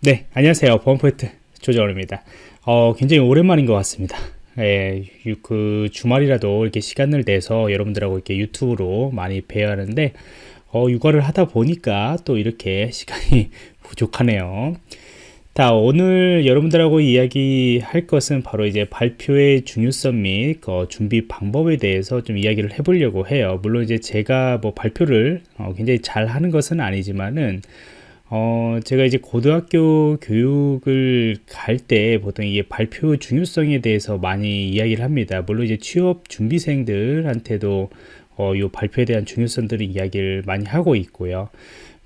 네, 안녕하세요. 보안포인트 조정원입니다. 어, 굉장히 오랜만인 것 같습니다. 예, 그 주말이라도 이렇게 시간을 내서 여러분들하고 이렇게 유튜브로 많이 뵈야 하는데, 어, 육아를 하다 보니까 또 이렇게 시간이 부족하네요. 자, 오늘 여러분들하고 이야기할 것은 바로 이제 발표의 중요성 및 어, 준비 방법에 대해서 좀 이야기를 해보려고 해요. 물론 이제 제가 뭐 발표를 어, 굉장히 잘 하는 것은 아니지만은 어, 제가 이제 고등학교 교육을 갈 때 보통 이게 발표 중요성에 대해서 많이 이야기를 합니다. 물론 이제 취업 준비생들한테도 어, 요 발표에 대한 중요성들을 이야기를 많이 하고 있고요.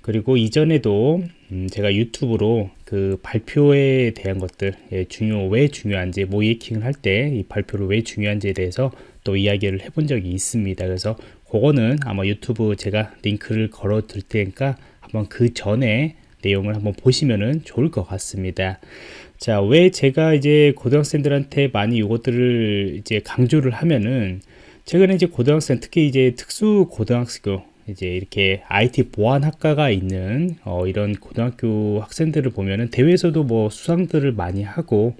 그리고 이전에도 음, 제가 유튜브로 그 발표에 대한 것들 예, 중요 왜 중요한지 모이킹을 할 때 이 발표를 왜 중요한지에 대해서 또 이야기를 해본 적이 있습니다. 그래서 그거는 아마 유튜브 제가 링크를 걸어 드릴 테니까 한번 그 전에 내용을 한번 보시면은 좋을 것 같습니다. 자, 왜 제가 이제 고등학생들한테 많이 이것들을 이제 강조를 하면은 최근에 이제 고등학생 특히 이제 특수 고등학교 이제 이렇게 IT 보안학과가 있는 어, 이런 고등학교 학생들을 보면은 대회에서도 뭐 수상들을 많이 하고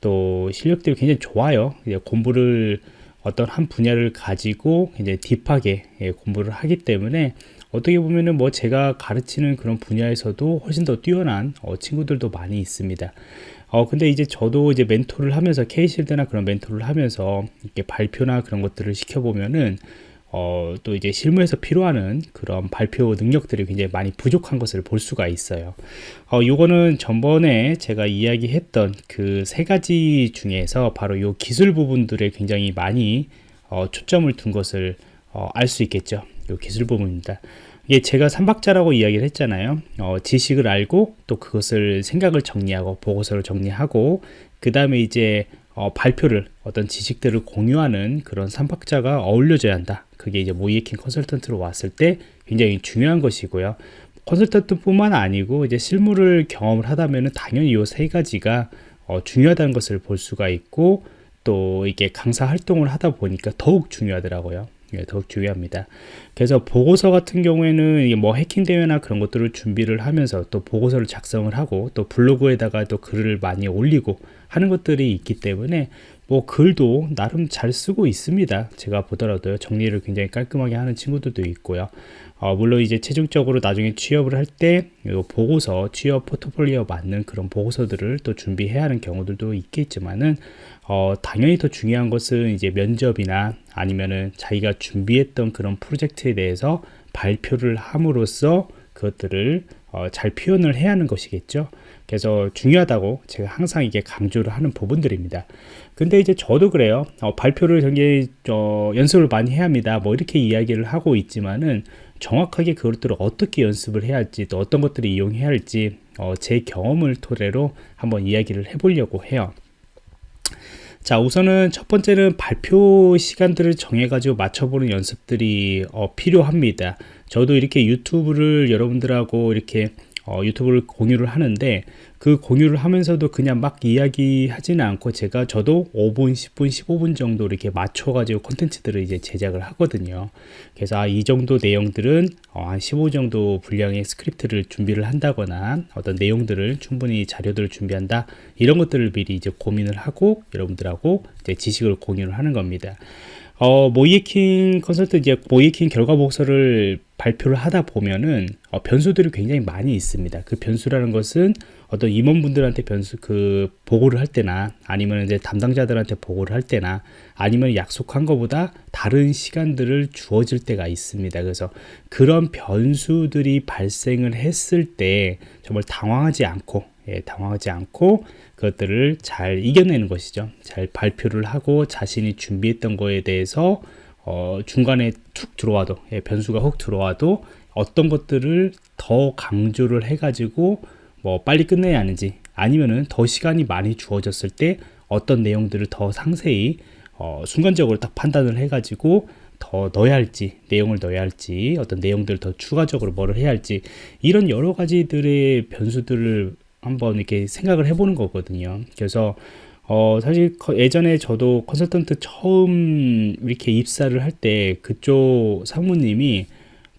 또 실력들이 굉장히 좋아요. 이제 공부를 어떤 한 분야를 가지고 이제 딥하게 예, 공부를 하기 때문에 어떻게 보면은 뭐 제가 가르치는 그런 분야에서도 훨씬 더 뛰어난 어, 친구들도 많이 있습니다. 어, 근데 이제 저도 이제 멘토를 하면서 K실드나 그런 멘토를 하면서 이렇게 발표나 그런 것들을 시켜보면은 어, 또 이제 실무에서 필요하는 그런 발표 능력들이 굉장히 많이 부족한 것을 볼 수가 있어요. 어, 요거는 전번에 제가 이야기했던 그 세 가지 중에서 바로 요 기술 부분들에 굉장히 많이 어, 초점을 둔 것을 어, 알 수 있겠죠. 요 기술 부분입니다. 이게 제가 삼박자라고 이야기를 했잖아요. 어, 지식을 알고 또 그것을 생각을 정리하고 보고서를 정리하고 그 다음에 이제 어, 발표를 어떤 지식들을 공유하는 그런 삼박자가 어울려져야 한다. 그게 이제 모이에킹 컨설턴트로 왔을 때 굉장히 중요한 것이고요. 컨설턴트뿐만 아니고 이제 실무를 경험을 하다면 당연히 이 세 가지가 어, 중요하다는 것을 볼 수가 있고 또 이게 강사 활동을 하다 보니까 더욱 중요하더라고요. 예, 더욱 중요합니다. 그래서 보고서 같은 경우에는 뭐 해킹 대회나 그런 것들을 준비를 하면서 또 보고서를 작성을 하고 또 블로그에다가 또 글을 많이 올리고 하는 것들이 있기 때문에 뭐 글도 나름 잘 쓰고 있습니다. 제가 보더라도요. 정리를 굉장히 깔끔하게 하는 친구들도 있고요. 어, 물론 이제 최종적으로 나중에 취업을 할 때 보고서 취업 포트폴리오 맞는 그런 보고서들을 또 준비해야 하는 경우들도 있겠지만은 어, 당연히 더 중요한 것은 이제 면접이나 아니면은 자기가 준비했던 그런 프로젝트에 대해서 발표를 함으로써 그것들을 어, 잘 표현을 해야 하는 것이겠죠. 그래서 중요하다고 제가 항상 이게 강조를 하는 부분들입니다. 근데 이제 저도 그래요. 어, 발표를 굉장히 어, 연습을 많이 해야 합니다. 뭐 이렇게 이야기를 하고 있지만은 정확하게 그것들을 어떻게 연습을 해야 할지 또 어떤 것들을 이용해야 할지 어, 제 경험을 토대로 한번 이야기를 해보려고 해요. 자 우선은 첫 번째는 발표 시간들을 정해 가지고 맞춰보는 연습들이 어, 필요합니다. 저도 이렇게 유튜브를 여러분들하고 이렇게 어, 유튜브를 공유를 하는데 그 공유를 하면서도 그냥 막 이야기하지는 않고 제가 저도 5분, 10분, 15분 정도 이렇게 맞춰가지고 콘텐츠들을 이제 제작을 하거든요. 그래서 아, 이 정도 내용들은 어, 한15 정도 분량의 스크립트를 준비를 한다거나 어떤 내용들을 충분히 자료들을 준비한다 이런 것들을 미리 이제 고민을 하고 여러분들하고 이제 지식을 공유를 하는 겁니다. 어, 모의해킹 컨설턴트 이제 모의해킹 결과 보고서를 발표를 하다 보면은 어, 변수들이 굉장히 많이 있습니다. 그 변수라는 것은 어떤 임원분들한테 변수 그 보고를 할 때나 아니면 이제 담당자들한테 보고를 할 때나 아니면 약속한 것보다 다른 시간들을 주어질 때가 있습니다. 그래서 그런 변수들이 발생을 했을 때 정말 당황하지 않고 예, 당황하지 않고 그것들을 잘 이겨내는 것이죠. 잘 발표를 하고 자신이 준비했던 거에 대해서 어, 중간에 툭 들어와도 예, 변수가 훅 들어와도 어떤 것들을 더 강조를 해가지고 뭐 빨리 끝내야 하는지 아니면은 더 시간이 많이 주어졌을 때 어떤 내용들을 더 상세히 어, 순간적으로 딱 판단을 해가지고 더 넣어야 할지 내용을 넣어야 할지 어떤 내용들을 더 추가적으로 뭐를 해야 할지 이런 여러 가지들의 변수들을 한번 이렇게 생각을 해보는 거거든요. 그래서 어, 사실 예전에 저도 컨설턴트 처음 이렇게 입사를 할 때 그쪽 상무님이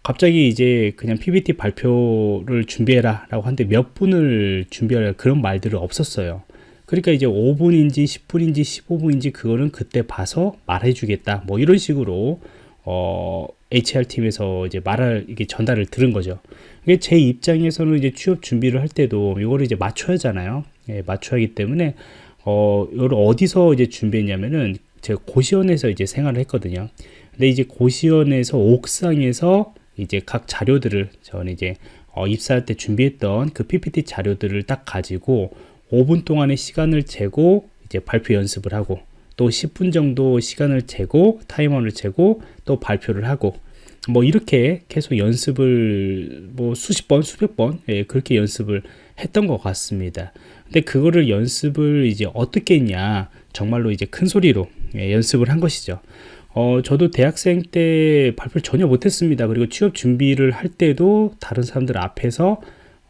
갑자기 이제 그냥 PPT 발표를 준비해라 라고 하는데 몇 분을 준비하라 그런 말들은 없었어요. 그러니까 이제 5분인지 10분인지 15분인지 그거는 그때 봐서 말해주겠다. 뭐 이런 식으로 어, HR팀에서 이제 말을 이게 전달을 들은 거죠. 이게 제 입장에서는 이제 취업 준비를 할 때도 이거를 이제 맞춰야 하잖아요. 예, 맞춰야 하기 때문에 어, 이걸 어디서 이제 준비했냐면은 제가 고시원에서 이제 생활을 했거든요. 근데 이제 고시원에서 옥상에서 이제 각 자료들을 저는 이제 어, 입사할 때 준비했던 그 PPT 자료들을 딱 가지고 5분 동안의 시간을 재고 이제 발표 연습을 하고 또 10분 정도 시간을 재고 타이머를 재고 또 발표를 하고 뭐 이렇게 계속 연습을 뭐 수십 번 수백 번 예, 그렇게 연습을 했던 것 같습니다 근데 그거를 연습을 이제 어떻게 했냐 정말로 이제 큰 소리로 예, 연습을 한 것이죠. 어, 저도 대학생 때 발표를 전혀 못했습니다. 그리고 취업 준비를 할 때도 다른 사람들 앞에서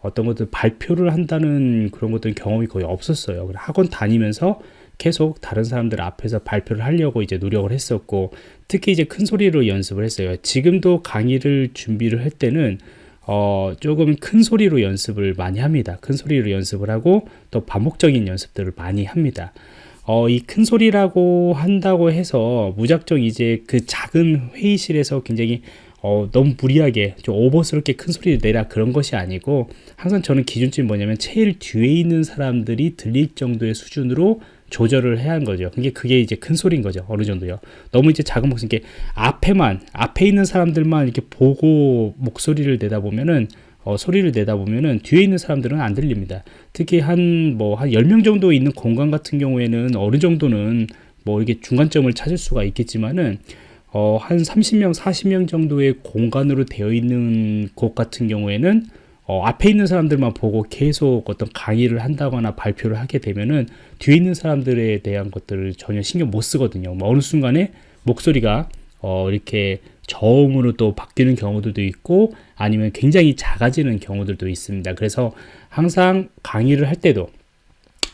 어떤 것들 발표를 한다는 그런 것들 경험이 거의 없었어요. 학원 다니면서 계속 다른 사람들 앞에서 발표를 하려고 이제 노력을 했었고 특히 이제 큰 소리로 연습을 했어요. 지금도 강의를 준비를 할 때는 어, 조금 큰 소리로 연습을 많이 합니다. 큰 소리로 연습을 하고 또 반복적인 연습들을 많이 합니다. 어, 이 큰 소리라고 한다고 해서 무작정 이제 그 작은 회의실에서 굉장히 어, 너무 무리하게 좀 오버스럽게 큰 소리를 내라 그런 것이 아니고 항상 저는 기준점이 뭐냐면 제일 뒤에 있는 사람들이 들릴 정도의 수준으로 조절을 해야 하는 거죠. 그게 그게 이제 큰 소리인 거죠. 어느 정도요. 너무 이제 작은 목소리 이게 앞에만 앞에 있는 사람들만 이렇게 보고 목소리를 내다 보면은 어, 소리를 내다 보면은 뒤에 있는 사람들은 안 들립니다. 특히 한 뭐한 10명 정도 있는 공간 같은 경우에는 어느 정도는 뭐 이게 중간점을 찾을 수가 있겠지만은 어, 한 30명, 40명 정도의 공간으로 되어 있는 곳 같은 경우에는 어, 앞에 있는 사람들만 보고 계속 어떤 강의를 한다거나 발표를 하게 되면은 뒤에 있는 사람들에 대한 것들을 전혀 신경 못 쓰거든요. 뭐 어느 순간에 목소리가 어, 이렇게 저음으로 또 바뀌는 경우들도 있고 아니면 굉장히 작아지는 경우들도 있습니다. 그래서 항상 강의를 할 때도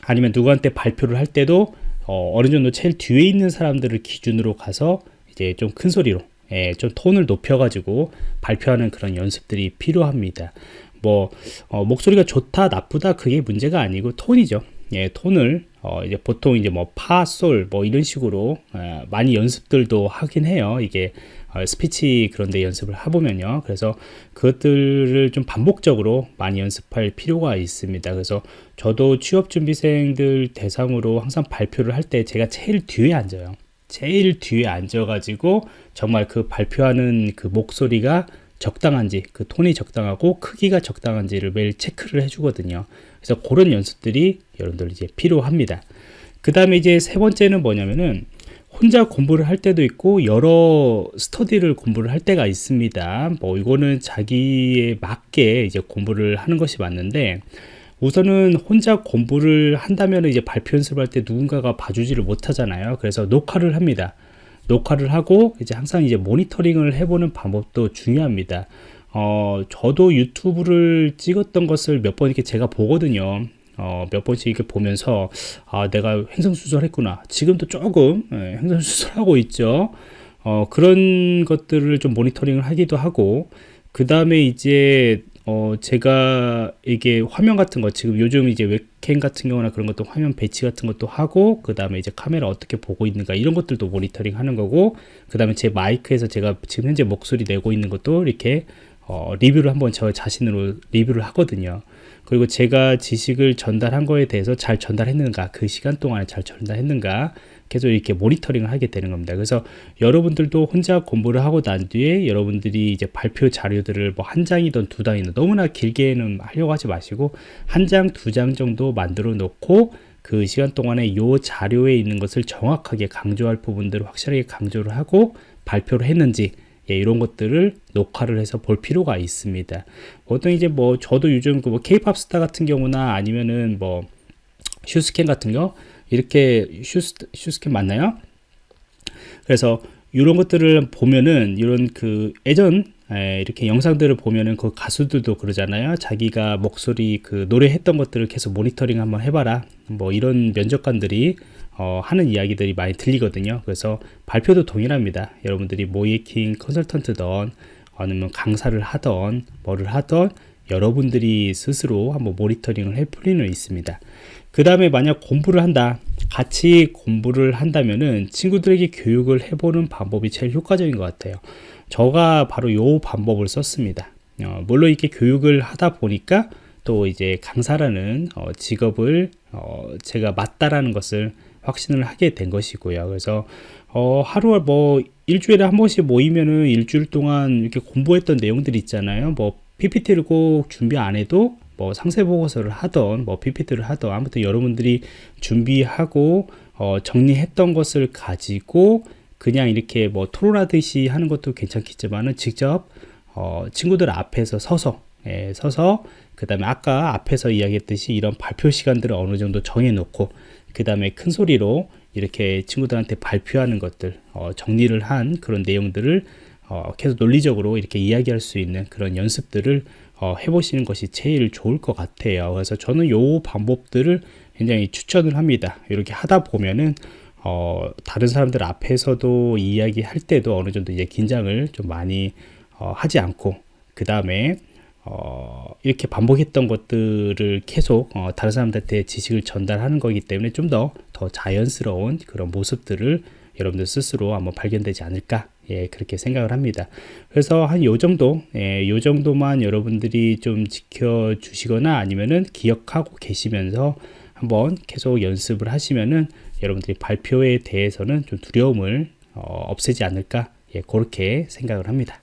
아니면 누구한테 발표를 할 때도 어, 어느 정도 제일 뒤에 있는 사람들을 기준으로 가서 이제 좀 큰 소리로 예, 좀 톤을 높여가지고 발표하는 그런 연습들이 필요합니다. 뭐 어, 목소리가 좋다 나쁘다 그게 문제가 아니고 톤이죠. 예, 톤을 어, 이제 보통 이제 뭐 파, 솔 뭐 이런 식으로 어, 많이 연습들도 하긴 해요. 이게 어, 스피치 그런데 연습을 해보면요. 그래서 그것들을 좀 반복적으로 많이 연습할 필요가 있습니다. 그래서 저도 취업준비생들 대상으로 항상 발표를 할 때 제가 제일 뒤에 앉아요. 제일 뒤에 앉아가지고 정말 그 발표하는 그 목소리가 적당한지 그 톤이 적당하고 크기가 적당한지를 매일 체크를 해주거든요 그래서 그런 연습들이 여러분들 이제 필요합니다 그 다음에 이제 세 번째는 뭐냐면은 혼자 공부를 할 때도 있고 여러 스터디를 공부를 할 때가 있습니다 뭐 이거는 자기에 맞게 이제 공부를 하는 것이 맞는데 우선은 혼자 공부를 한다면 이제 발표 연습할 때 누군가가 봐주지를 못하잖아요. 그래서 녹화를 합니다. 녹화를 하고 이제 항상 이제 모니터링을 해보는 방법도 중요합니다. 어, 저도 유튜브를 찍었던 것을 몇 번 이렇게 제가 보거든요. 어, 몇 번씩 이렇게 보면서 아, 내가 횡성수설했구나. 지금도 조금 예, 횡성수설하고 있죠. 어, 그런 것들을 좀 모니터링을 하기도 하고 그 다음에 이제 어, 제가 이게 화면 같은 거 지금 요즘 이제 웹캠 같은 경우나 그런 것도 화면 배치 같은 것도 하고 그 다음에 이제 카메라 어떻게 보고 있는가 이런 것들도 모니터링 하는 거고 그 다음에 제 마이크에서 제가 지금 현재 목소리 내고 있는 것도 이렇게 어, 리뷰를 한번 저 자신으로 리뷰를 하거든요. 그리고 제가 지식을 전달한 거에 대해서 잘 전달했는가 그 시간 동안에 잘 전달했는가 계속 이렇게 모니터링을 하게 되는 겁니다. 그래서 여러분들도 혼자 공부를 하고 난 뒤에 여러분들이 이제 발표 자료들을 뭐 한 장이든 두 장이든 너무나 길게는 하려고 하지 마시고 한 장, 두 장 정도 만들어 놓고 그 시간 동안에 요 자료에 있는 것을 정확하게 강조할 부분들을 확실하게 강조를 하고 발표를 했는지 예, 이런 것들을 녹화를 해서 볼 필요가 있습니다. 보통 이제 뭐 저도 요즘 그뭐 케이팝 스타 같은 경우나 아니면은 뭐 슈스캔 같은 거 이렇게 슈스, 슈스캔 맞나요? 그래서 이런 것들을 보면은 이런 그 예전 에, 이렇게 영상들을 보면은 그 가수들도 그러잖아요. 자기가 목소리 그 노래했던 것들을 계속 모니터링 한번 해봐라. 뭐 이런 면접관들이 어, 하는 이야기들이 많이 들리거든요. 그래서 발표도 동일합니다. 여러분들이 모이킹 컨설턴트던 아니면 강사를 하던 뭐를 하던 여러분들이 스스로 한번 모니터링을 할 필요는 있습니다. 그 다음에 만약 공부를 한다. 같이 공부를 한다면은 친구들에게 교육을 해보는 방법이 제일 효과적인 것 같아요. 저가 바로 요 방법을 썼습니다. 어, 물론 이렇게 교육을 하다 보니까 또 이제 강사라는 어, 직업을 어, 제가 맞다라는 것을 확신을 하게 된 것이고요. 그래서 어, 하루 뭐 일주일에 한 번씩 모이면은 일주일 동안 이렇게 공부했던 내용들이 있잖아요. 뭐 PPT를 꼭 준비 안 해도 뭐 상세 보고서를 하던 뭐 PPT를 하던 아무튼 여러분들이 준비하고 어, 정리했던 것을 가지고 그냥 이렇게 뭐 토론하듯이 하는 것도 괜찮겠지만은 직접 어, 친구들 앞에서 서서 예, 서서 그 다음에 아까 앞에서 이야기했듯이 이런 발표 시간들을 어느 정도 정해놓고 그 다음에 큰 소리로 이렇게 친구들한테 발표하는 것들 어, 정리를 한 그런 내용들을 어, 계속 논리적으로 이렇게 이야기할 수 있는 그런 연습들을 어, 해보시는 것이 제일 좋을 것 같아요. 그래서 저는 요 방법들을 굉장히 추천을 합니다. 이렇게 하다 보면은 어, 다른 사람들 앞에서도 이야기할 때도 어느 정도 이제 긴장을 좀 많이 어, 하지 않고 그 다음에 어, 이렇게 반복했던 것들을 계속 어, 다른 사람들한테 지식을 전달하는 거기 때문에 좀 더더 자연스러운 그런 모습들을 여러분들 스스로 한번 발견되지 않을까 예, 그렇게 생각을 합니다. 그래서 한 요 정도, 예, 요 정도만 여러분들이 좀 지켜주시거나 아니면은 기억하고 계시면서 한번 계속 연습을 하시면은 여러분들이 발표에 대해서는 좀 두려움을 어, 없애지 않을까 예, 그렇게 생각을 합니다.